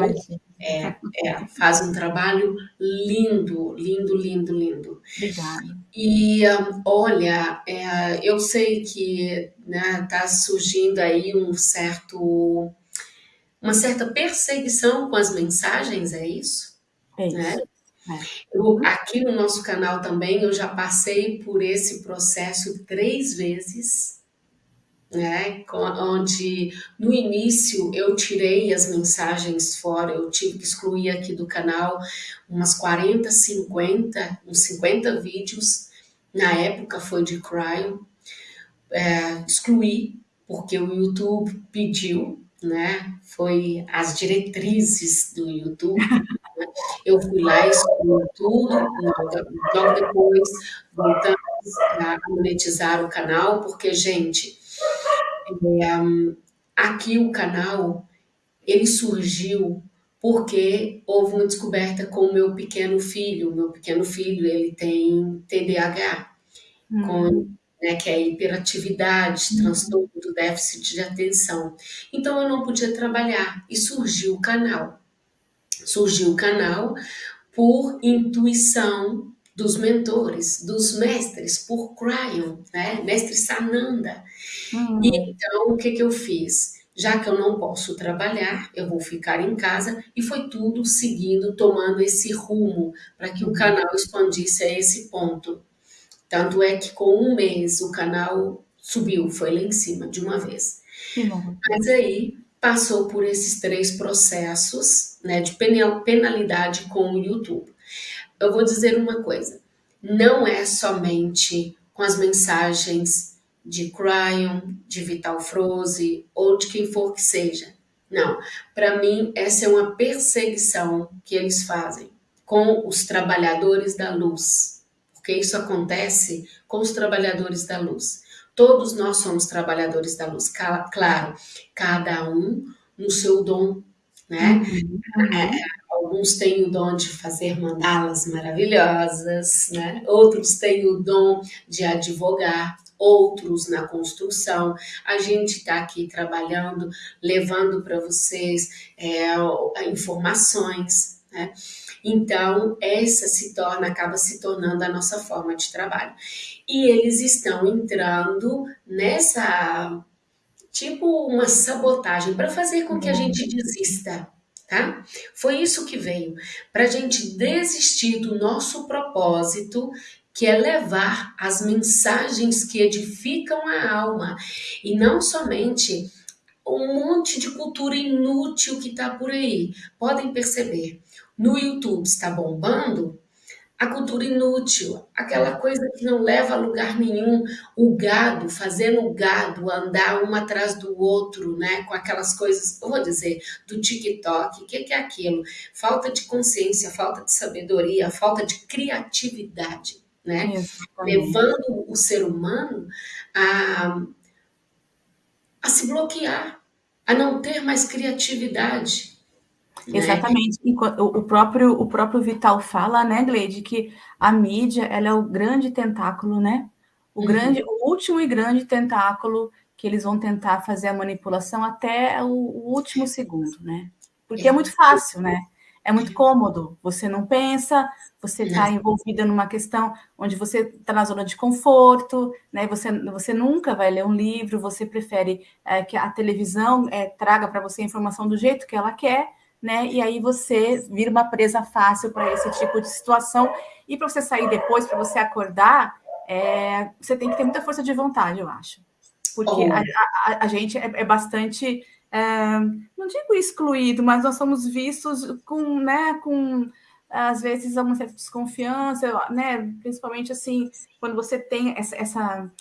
é, é, faz um trabalho lindo, lindo, lindo, lindo. Obrigada. E um, olha, é, eu sei que né, tá surgindo aí um certo, uma certa perseguição com as mensagens, é isso? É isso. Né? Eu, aqui no nosso canal também eu já passei por esse processo três vezes né? Onde no início eu tirei as mensagens fora, eu tive que excluir aqui do canal umas 40, 50, uns 50 vídeos. Na época foi de cryo, é, excluí porque o YouTube pediu, né? Foi as diretrizes do YouTube. Eu fui lá e excluí tudo, logo depois voltamos a monetizar o canal, porque, gente, é, aqui o canal, ele surgiu porque houve uma descoberta com o meu pequeno filho. Meu pequeno filho, ele tem TDAH, uhum. com, né, que é hiperatividade, uhum. transtorno do déficit de atenção. Então, eu não podia trabalhar e surgiu o canal. Surgiu o canal por intuição dos mentores, dos mestres, por Cryon, né? Mestre Sananda. Hum. Então, o que, que eu fiz? Já que eu não posso trabalhar, eu vou ficar em casa e foi tudo seguindo, tomando esse rumo para que o canal expandisse a esse ponto. Tanto é que com um mês o canal subiu, foi lá em cima de uma vez. Mas aí passou por esses três processos né, de penalidade com o YouTube. Eu vou dizer uma coisa: não é somente com as mensagens de Cryon, de Vital Froze ou de quem for que seja. Não, para mim essa é uma perseguição que eles fazem com os trabalhadores da luz, porque isso acontece com os trabalhadores da luz. Todos nós somos trabalhadores da luz, claro, cada um no seu dom, né? Uhum. É, alguns têm o dom de fazer mandalas maravilhosas, né? Outros têm o dom de advogar, outros na construção. A gente está aqui trabalhando, levando para vocês é, informações, né? Então, essa se torna, acaba se tornando a nossa forma de trabalho. E eles estão entrando nessa, tipo, uma sabotagem para fazer com que a gente desista. Tá? Foi isso que veio, para a gente desistir do nosso propósito, que é levar as mensagens que edificam a alma, e não somente um monte de cultura inútil que está por aí. Podem perceber, no YouTube está bombando a cultura inútil, aquela coisa que não leva a lugar nenhum, o gado, fazendo o gado andar um atrás do outro, né, com aquelas coisas, eu vou dizer, do TikTok, o que, que é aquilo? Falta de consciência, falta de sabedoria, falta de criatividade, né, levando o ser humano a, a se bloquear, a não ter mais criatividade, né? Exatamente. O próprio, o próprio Vital fala, né, Gleide, que a mídia ela é o grande tentáculo, né? O, uhum. grande, o último e grande tentáculo que eles vão tentar fazer a manipulação até o, o último segundo, né? Porque é. é muito fácil, né? É muito cômodo. Você não pensa, você está envolvida numa questão onde você está na zona de conforto, né? Você, você nunca vai ler um livro, você prefere é, que a televisão é, traga para você a informação do jeito que ela quer, né? E aí você vira uma presa fácil para esse tipo de situação. E para você sair depois, para você acordar, é, você tem que ter muita força de vontade, eu acho. Porque oh. a, a, a, gente é, é bastante, é, não digo excluído, mas nós somos vistos com, né, com às vezes uma certa desconfiança, né? Principalmente assim, quando você tem essa, essa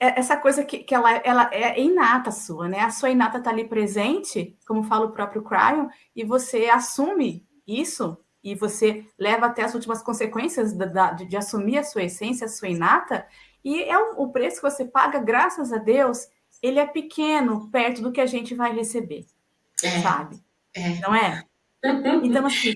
essa coisa que, que ela, ela é inata sua, né? A sua inata está ali presente, como fala o próprio Cryon, e você assume isso e você leva até as últimas consequências da, da, de, de, assumir a sua essência, a sua inata, e é o, o, preço que você paga, graças a Deus, ele é pequeno perto do que a gente vai receber, é, sabe? É. Não é? Então, assim,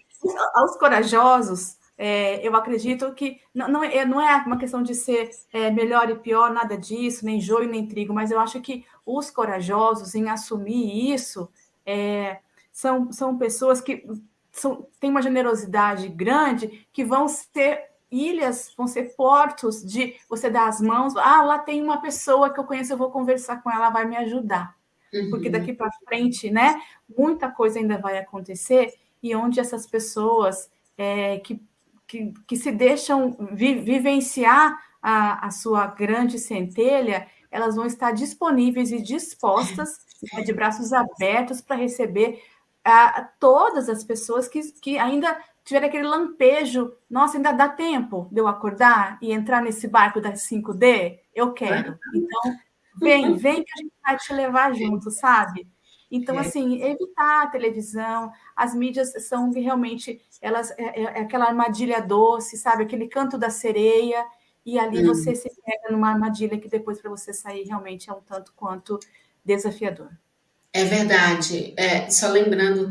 aos corajosos, é, eu acredito que não, não, é, não é uma questão de ser é, melhor e pior, nada disso, nem joio nem trigo, mas eu acho que os corajosos em assumir isso é, são, são pessoas que são, têm uma generosidade grande que vão ser ilhas, vão ser portos de você dar as mãos. Ah, lá tem uma pessoa que eu conheço, eu vou conversar com ela, vai me ajudar. Uhum. Porque daqui para frente, né, muita coisa ainda vai acontecer e onde essas pessoas é, que que, que se deixam vi, vivenciar a, a sua grande centelha, elas vão estar disponíveis e dispostas, né, de braços abertos, para receber a, todas as pessoas que, que ainda tiverem aquele lampejo. Nossa, ainda dá tempo de eu acordar e entrar nesse barco da 5D? Eu quero. Então, vem, vem que a gente vai te levar junto, sabe? Então, assim, evitar a televisão, as mídias são realmente, elas é, é, é, aquela armadilha doce, sabe? Aquele canto da sereia, e ali hum. você se pega numa armadilha que depois para você sair realmente é um tanto quanto desafiador. É verdade. É, só lembrando,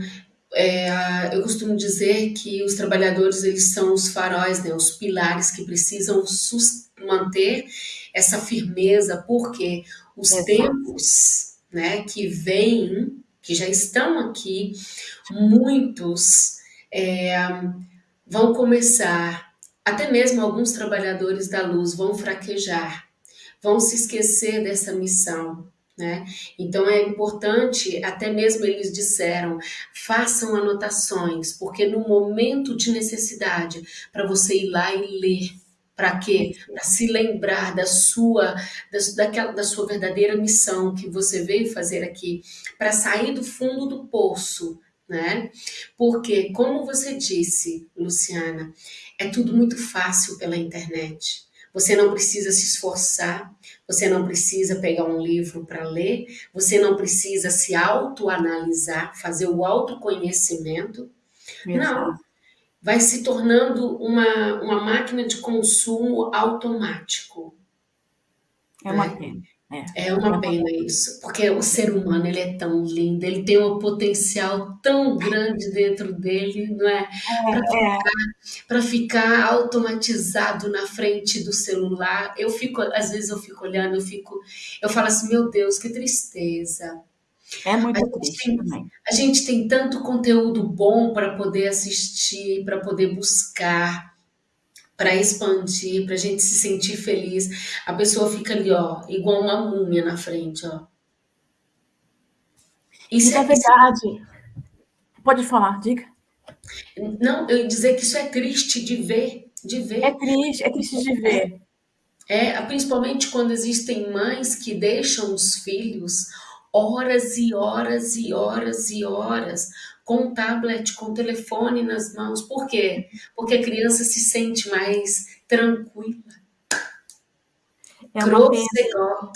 é, eu costumo dizer que os trabalhadores eles são os faróis, né, os pilares que precisam manter essa firmeza, porque os Exato. tempos né, que vêm, que já estão aqui, muitos é, vão começar até mesmo alguns trabalhadores da luz vão fraquejar, vão se esquecer dessa missão, né? Então é importante, até mesmo eles disseram, façam anotações, porque no momento de necessidade, para você ir lá e ler, para quê? Para se lembrar da sua, da, daquela, da sua verdadeira missão que você veio fazer aqui, para sair do fundo do poço, né? Porque, como você disse, Luciana, é tudo muito fácil pela internet. Você não precisa se esforçar, você não precisa pegar um livro para ler, você não precisa se autoanalisar, fazer o autoconhecimento. Exato. Não. Vai se tornando uma, uma máquina de consumo automático. É uma né? pena. É, é uma pena isso, porque o ser humano ele é tão lindo, ele tem um potencial tão grande dentro dele, não é? Para é. ficar, ficar, automatizado na frente do celular. Eu fico, às vezes eu fico olhando, eu fico, eu falo assim, meu Deus, que tristeza. É muito triste tem, também. A gente tem tanto conteúdo bom para poder assistir, para poder buscar para expandir, para a gente se sentir feliz. A pessoa fica ali, ó, igual uma múmia na frente, ó. Isso, é, é verdade. Pode falar, diga. Não, eu ia dizer que isso é triste de ver, de ver. É triste, é triste de ver. É, é principalmente quando existem mães que deixam os filhos horas e horas e horas e horas com o tablet, com o telefone nas mãos. Por quê? Porque a criança se sente mais tranquila. É uma pena.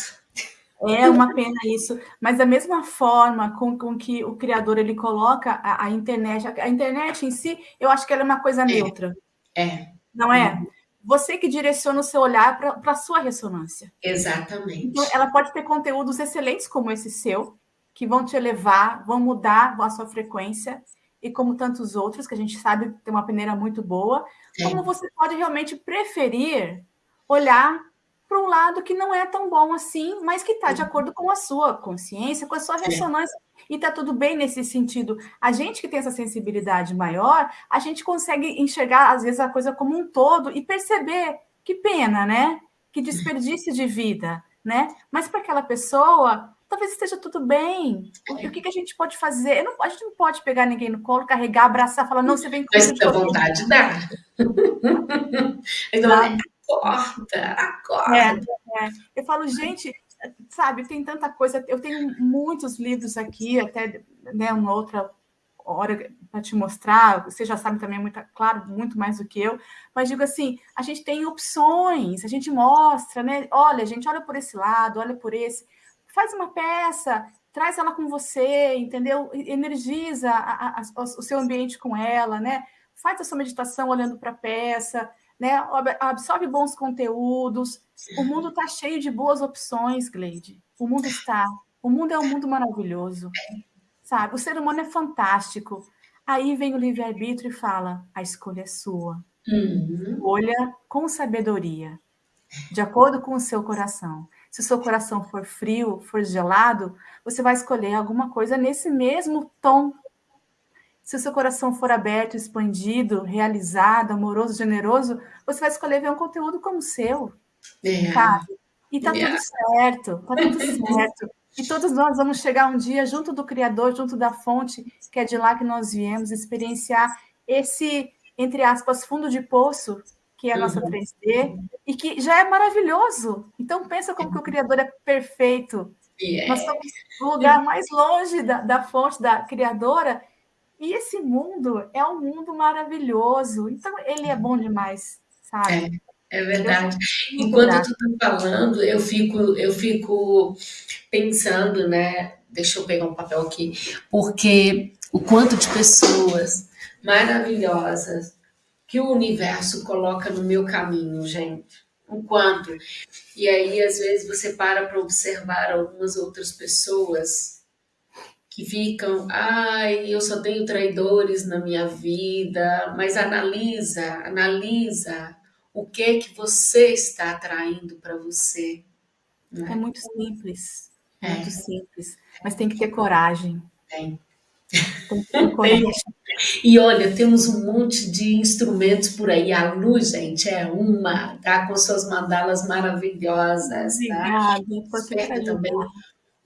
É uma pena isso, mas da mesma forma com, com que o criador ele coloca a, a, internet, a, internet em si, eu acho que ela é uma coisa é. neutra. É. Não é? Uhum. Você que direciona o seu olhar para a sua ressonância. Exatamente. Então, ela pode ter conteúdos excelentes como esse seu, que vão te elevar, vão mudar a sua frequência, e como tantos outros, que a gente sabe tem uma peneira muito boa, é. como você pode realmente preferir olhar para um lado que não é tão bom assim, mas que está de uhum. acordo com a sua consciência, com a sua é. ressonância, é. e está tudo bem nesse sentido. A gente que tem essa sensibilidade maior, a gente consegue enxergar, às vezes, a coisa como um todo e perceber que pena, né? Que desperdício de vida, né? Mas para aquela pessoa, talvez esteja tudo bem. O que, que a gente pode fazer? Não, a gente não pode pegar ninguém no colo, carregar, abraçar, falar, não, você vem comigo. Mas se vontade, dá. então, tá. Acorda, acorda. É, é. Eu falo, gente, sabe, tem tanta coisa. Eu tenho muitos livros aqui, até né, uma outra hora para te mostrar. Você já sabe também, muito, claro, muito mais do que eu. Mas digo assim, a gente tem opções, a gente mostra, né? Olha, gente, olha por esse lado, olha por esse faz uma peça, traz ela com você, entendeu? Energiza a, a, a, o seu ambiente com ela, né? Faz a sua meditação olhando para a peça, né? Absorve bons conteúdos. O mundo está cheio de boas opções, Gleide. O mundo está. O mundo é um mundo maravilhoso, sabe? O ser humano é fantástico. Aí vem o livre-arbítrio e fala: a escolha é sua. Uhum. Escolha com sabedoria, de acordo com o seu coração. Se o seu coração for frio, for gelado, você vai escolher alguma coisa nesse mesmo tom. Se o seu coração for aberto, expandido, realizado, amoroso, generoso, você vai escolher ver um conteúdo como o seu. É. Sabe? E tá tudo certo, tá tudo certo. E todos nós vamos chegar um dia junto do Criador, junto da fonte, que é de lá que nós viemos, experienciar esse, entre aspas, fundo de poço que é a nossa 3D, uhum. e que já é maravilhoso. Então, pensa como que o Criador é perfeito. Yeah. Nós estamos no lugar mais longe da, da fonte, da Criadora, e esse mundo é um mundo maravilhoso. Então, ele é bom demais, sabe? É, é verdade. Enquanto tu está falando, eu fico, eu fico pensando, né? Deixa eu pegar um papel aqui, porque o quanto de pessoas maravilhosas que o universo coloca no meu caminho, gente. O quanto. E aí, às vezes, você para para observar algumas outras pessoas que ficam, ai, eu só tenho traidores na minha vida, mas analisa, analisa o que que você está atraindo para você. Né? É muito simples, é. muito simples, mas tem que ter coragem. Tem. Tem que ter coragem. E olha, temos um monte de instrumentos por aí. A luz, gente, é uma, tá? Com suas mandalas maravilhosas, tá? Obrigada, também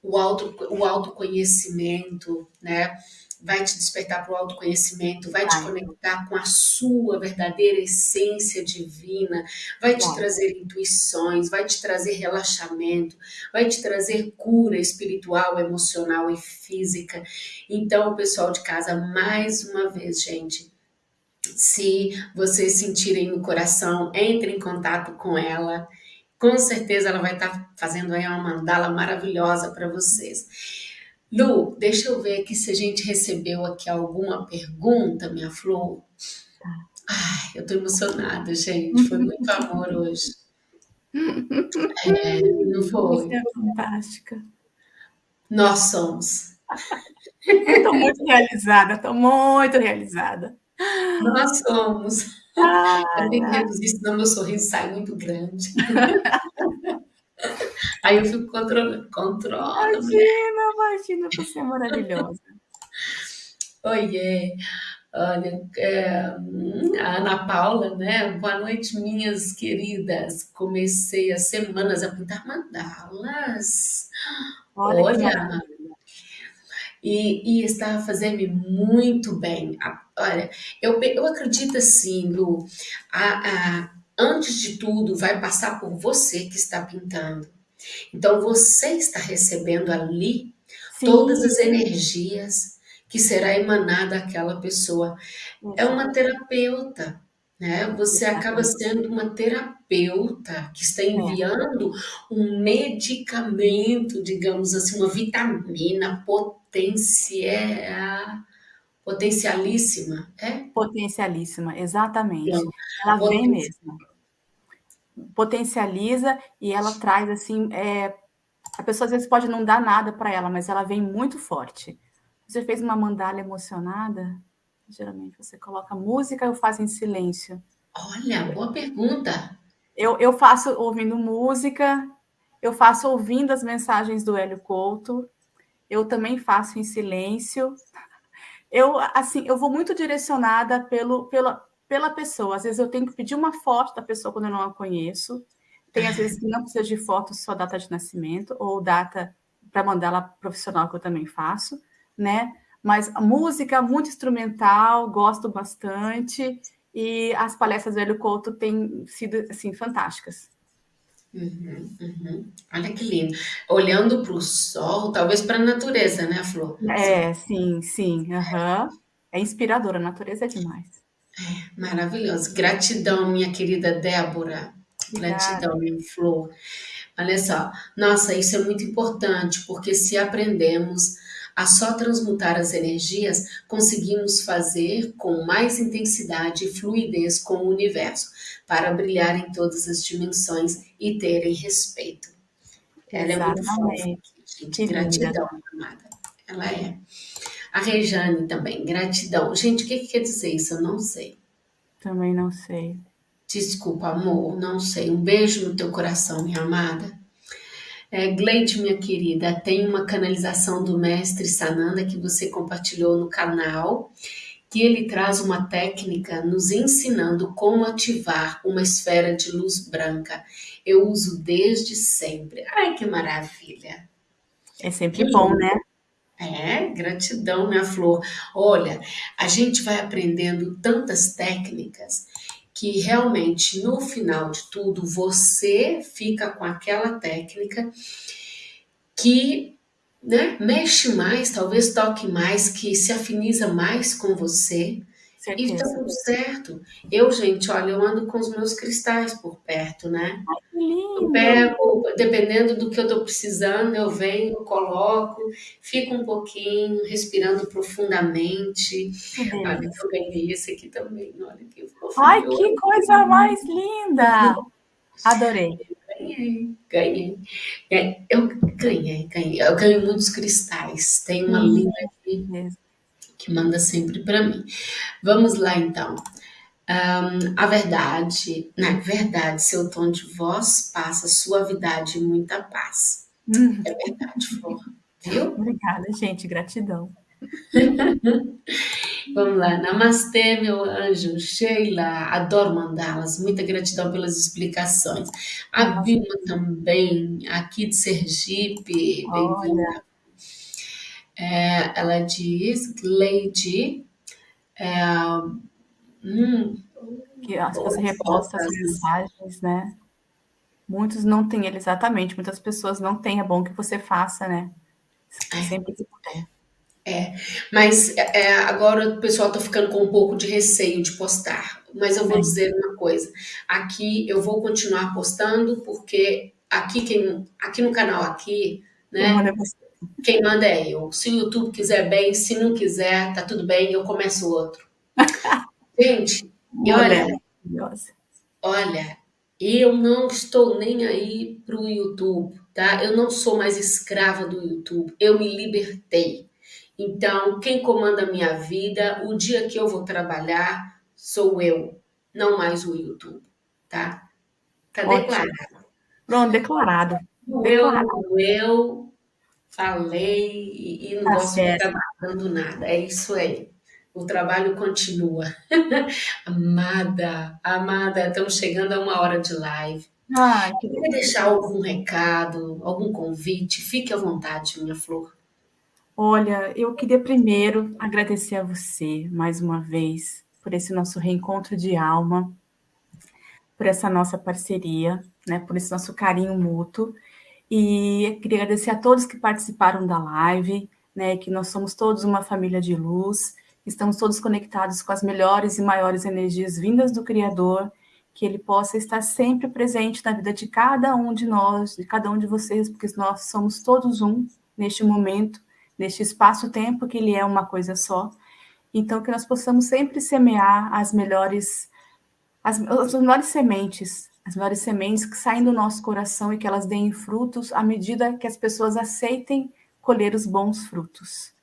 o, auto, o autoconhecimento, né? Vai te despertar para o autoconhecimento, vai te conectar com a sua verdadeira essência divina, vai te trazer intuições, vai te trazer relaxamento, vai te trazer cura espiritual, emocional e física. Então, pessoal de casa, mais uma vez, gente, se vocês sentirem no coração, entre em contato com ela com certeza ela vai estar tá fazendo aí uma mandala maravilhosa para vocês. Lu, deixa eu ver aqui se a gente recebeu aqui alguma pergunta, minha flor. Ai, eu tô emocionada, gente. Foi muito amor hoje. É, não foi? Você é fantástica. Nós somos. Estou muito realizada, estou muito realizada. Nós somos. Ah, eu tenho que reduzir, senão meu sorriso sai muito grande. Aí eu fico controlando. Controla, imagina, imagina, você é maravilhosa. Oiê. Olha, é, a Ana Paula, né? Boa noite, minhas queridas. Comecei as semanas a pintar mandalas. Olha, Olha e, e está a fazer-me muito bem. Olha, eu, eu acredito assim, Lu, a, a, antes de tudo, vai passar por você que está pintando. Então, você está recebendo ali Sim. todas as energias que será emanada àquela pessoa. É uma terapeuta, né? Você acaba sendo uma terapeuta que está é. enviando um medicamento, digamos assim, uma vitamina potencial potencialíssima, é? Potencialíssima, exatamente. Então, ela vem mesmo. Potencializa e ela traz assim, é, a pessoa às vezes pode não dar nada para ela, mas ela vem muito forte. Você fez uma mandala emocionada? Geralmente você coloca música ou faz em silêncio? Olha, boa pergunta. Eu, eu faço ouvindo música, eu faço ouvindo as mensagens do Hélio Couto, eu também faço em silêncio. Eu, assim, eu vou muito direcionada pelo, pela, pela pessoa. Às vezes eu tenho que pedir uma foto da pessoa quando eu não a conheço. Tem às vezes que não precisa de foto, só data de nascimento, ou data para mandar ela profissional, que eu também faço, né? Mas a música muito instrumental, gosto bastante, e as palestras do Hélio Couto têm sido assim, fantásticas. Uhum, uhum. Olha que lindo. Olhando para o sol, talvez para a natureza, né, Flor? É, sim, sim. Uhum. É inspiradora, a natureza é demais. É, maravilhoso. Gratidão, minha querida Débora. Gratidão, minha Flor. Olha só, nossa, isso é muito importante, porque se aprendemos a só transmutar as energias, conseguimos fazer com mais intensidade e fluidez com o universo, para brilhar em todas as dimensões e terem respeito. Ela Exatamente. é muito fofa, gente. Gratidão, amada. Ela é. A Rejane também, gratidão. Gente, o que, que quer dizer isso? Eu não sei. Também não sei. Desculpa, amor, não sei. Um beijo no teu coração, minha amada. É, Gleide, minha querida, tem uma canalização do mestre Sananda que você compartilhou no canal, que ele traz uma técnica nos ensinando como ativar uma esfera de luz branca. Eu uso desde sempre. Ai, que maravilha! É sempre que bom, né? É, gratidão, minha flor. Olha, a gente vai aprendendo tantas técnicas que realmente no final de tudo você fica com aquela técnica que né, mexe mais, talvez toque mais, que se afiniza mais com você. E tá tudo certo. Eu, gente, olha, eu ando com os meus cristais por perto, né? Ai, lindo. Eu pego, dependendo do que eu tô precisando, eu venho, coloco, fico um pouquinho, respirando profundamente. Olha, eu ganhei esse aqui também, olha que. Ai, que coisa mais linda! Adorei. Ganhei, ganhei. Eu ganhei, ganhei. Eu ganho muitos cristais. Tem uma linda aqui que manda sempre para mim. Vamos lá, então. Um, a verdade, na verdade, seu tom de voz passa suavidade e muita paz. Hum. É verdade, Flor. Viu? Obrigada, gente. Gratidão. Vamos lá. Namastê, meu anjo. Sheila, adoro mandá-las. Muita gratidão pelas explicações. A Vilma também, aqui de Sergipe. Bem-vinda. É, ela diz, Lady, é, hum, que você reposta as mensagens, né? Muitos não têm ele exatamente, muitas pessoas não têm, é bom que você faça, né? É. Sempre que puder. É, mas é, agora o pessoal está ficando com um pouco de receio de postar. Mas eu vou é. dizer uma coisa: aqui eu vou continuar postando, porque aqui, quem, aqui no canal, aqui, né? Quem manda é eu. Se o YouTube quiser bem, se não quiser, tá tudo bem, eu começo outro. Gente, e olha, olha, eu não estou nem aí para o YouTube, tá? Eu não sou mais escrava do YouTube. Eu me libertei. Então, quem comanda a minha vida, o dia que eu vou trabalhar, sou eu, não mais o YouTube, tá? Tá declarado. Pronto, declarado. Eu, eu falei e, e não tá gosto certo. ficar nada. É isso aí o trabalho continua. amada, amada, estamos chegando a uma hora de live. Ah, que Quer deixar algum recado, algum convite? Fique à vontade, minha flor. Olha, eu queria primeiro agradecer a você mais uma vez por esse nosso reencontro de alma, por essa nossa parceria, né, por esse nosso carinho mútuo. E queria agradecer a todos que participaram da live, né, que nós somos todos uma família de luz estamos todos conectados com as melhores e maiores energias vindas do Criador, que ele possa estar sempre presente na vida de cada um de nós, de cada um de vocês, porque nós somos todos um neste momento, neste espaço-tempo, que ele é uma coisa só. Então, que nós possamos sempre semear as melhores, as, as melhores sementes, as melhores sementes que saem do nosso coração e que elas deem frutos à medida que as pessoas aceitem colher os bons frutos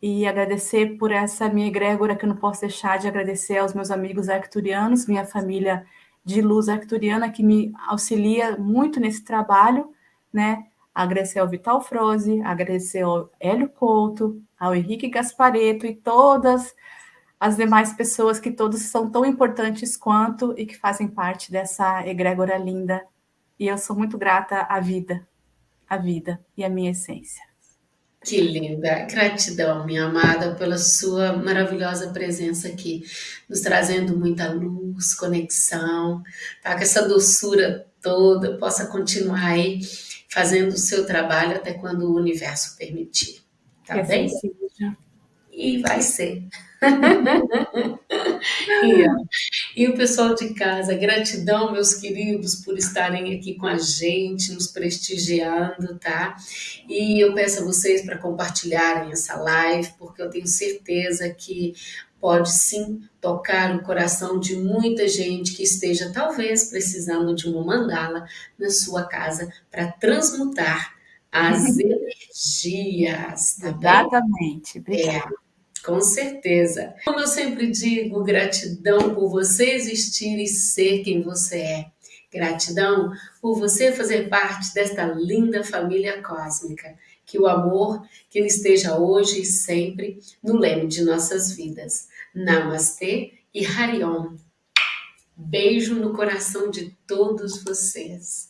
e agradecer por essa minha egrégora, que eu não posso deixar de agradecer aos meus amigos arcturianos, minha família de luz arcturiana, que me auxilia muito nesse trabalho, né? Agradecer ao Vital Froze, agradecer ao Hélio Couto, ao Henrique Gaspareto e todas as demais pessoas que todos são tão importantes quanto e que fazem parte dessa egrégora linda. E eu sou muito grata à vida, à vida e à minha essência. Que linda! Gratidão, minha amada, pela sua maravilhosa presença aqui, nos trazendo muita luz, conexão, tá? Que essa doçura toda possa continuar aí fazendo o seu trabalho até quando o universo permitir. Tá que bem? Assim seja. E vai ser. E, e, o pessoal de casa, gratidão, meus queridos, por estarem aqui com a gente, nos prestigiando, tá? E eu peço a vocês para compartilharem essa live, porque eu tenho certeza que pode sim tocar o coração de muita gente que esteja talvez precisando de uma mandala na sua casa para transmutar as energias, tá Exatamente. Obrigada. É. Com certeza. Como eu sempre digo, gratidão por você existir e ser quem você é. Gratidão por você fazer parte desta linda família cósmica. Que o amor, que ele esteja hoje e sempre no leme de nossas vidas. Namastê e Hariom. Beijo no coração de todos vocês.